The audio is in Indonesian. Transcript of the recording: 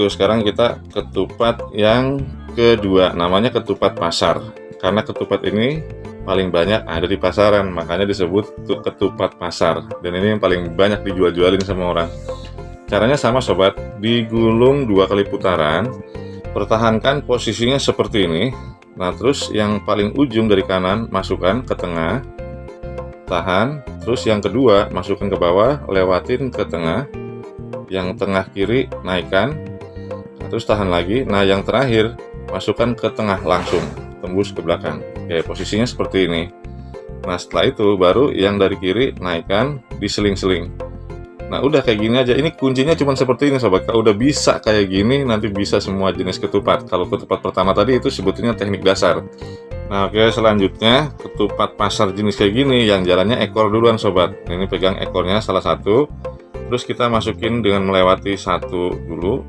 Tuh, sekarang kita ketupat yang kedua, namanya ketupat pasar. Karena ketupat ini paling banyak ada di pasaran, makanya disebut ketupat pasar. Dan ini yang paling banyak dijual-jualin sama orang. Caranya sama sobat, digulung dua kali putaran, pertahankan posisinya seperti ini. Nah, terus yang paling ujung dari kanan masukkan ke tengah, tahan, terus yang kedua masukkan ke bawah, lewatin ke tengah, yang tengah kiri naikkan, terus tahan lagi. Nah yang terakhir masukkan ke tengah langsung. Tembus ke belakang. Oke posisinya seperti ini. Nah setelah itu baru yang dari kiri naikkan diseling-seling nah udah kayak gini aja. Ini kuncinya cuma seperti ini sobat. Kalau udah bisa kayak gini nanti bisa semua jenis ketupat. Kalau ketupat pertama tadi itu sebetulnya teknik dasar. Nah oke selanjutnya ketupat pasar jenis kayak gini yang jalannya ekor duluan sobat. Ini pegang ekornya salah satu. Terus kita masukin dengan melewati satu dulu